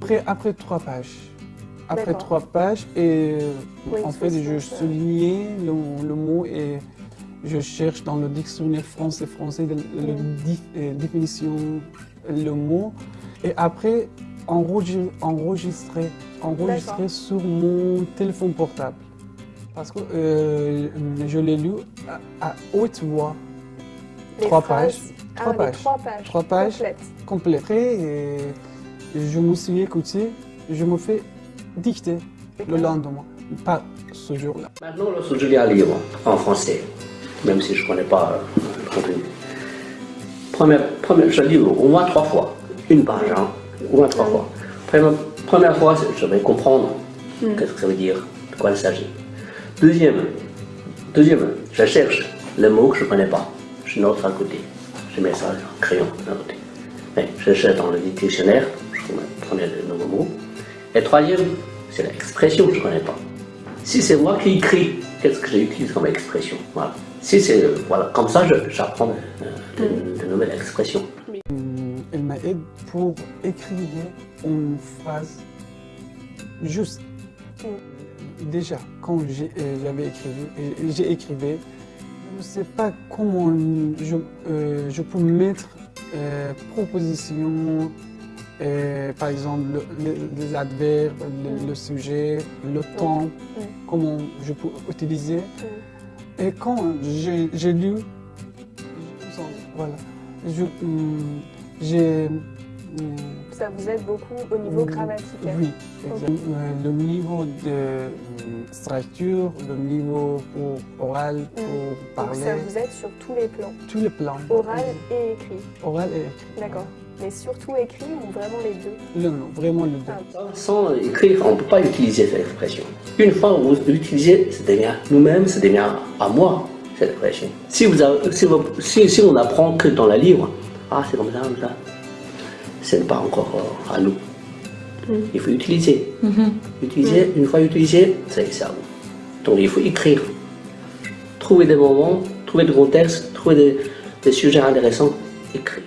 après, après trois pages. Après trois pages, et Oui, en fait, je 60, soulignais le, le mot et je cherche dans le dictionnaire français-français la Mm. euh, définition, le mot. Et après, enregistrer, enregistrer, enregistrer D'accord. sur mon téléphone portable. Parce que euh, je l'ai lu à, à haute voix, Les trois phrases- pages. Ah, Trois pages. trois pages. Trois pages. Complètes. Après, euh, je me suis écouté, je me fais dicter le lendemain, pas ce jour-là. Maintenant, lorsque je lis un livre en français, même si je ne connais pas euh, le contenu, première, première, je lis au moins trois fois, une page, hein, au moins trois fois. Première, première fois, je vais comprendre qu'est-ce que ça veut dire, de quoi il s'agit. Deuxième, deuxième, je cherche le mot que je ne connais pas, je note à côté, je mets ça en crayon à côté. Je cherche dans le dictionnaire, le nouveau mot. Et troisième, c'est l'expression que je ne connais pas. Si c'est moi qui écris, qu'est-ce que j'utilise comme expression? Voilà. Si c'est euh, voilà, comme ça, j'apprends euh, de, nouvelles expressions. Hum, Elle m'aide pour écrire une phrase juste. Déjà, quand euh, j'avais écrit, j'ai écrivé, je ne sais pas comment je, je peux mettre proposition, par exemple le- le- les adverbes, le, le sujet, le temps, comment je peux utiliser. Et quand j'ai lu, voilà, hum, j'ai Ça vous aide beaucoup au niveau grammatical. oui, exact. Euh, Le niveau de euh, structure, le niveau pour oral, pour Donc parler, ça vous aide sur tous les plans, tous les plans. oral et écrit. Oral et écrit. D'accord. Mais surtout écrit ou vraiment les deux? Le nom, vraiment le deux. Ah, Sans écrire, on ne peut pas utiliser cette expression. Une fois que vous l'utilisez, ça devient nous-mêmes, ça devient à moi, cette expression. Si, vous avez- si, vous- si- si on apprend que dans le livre, ah c'est comme ça, comme ça, ce n'est pas encore euh, à nous. Il faut utiliser. Utiliser, une fois utilisé, ça c'est à vous. Donc il faut écrire. Trouver des moments, trouver des contextes, trouver des, des sujets intéressants, écrire.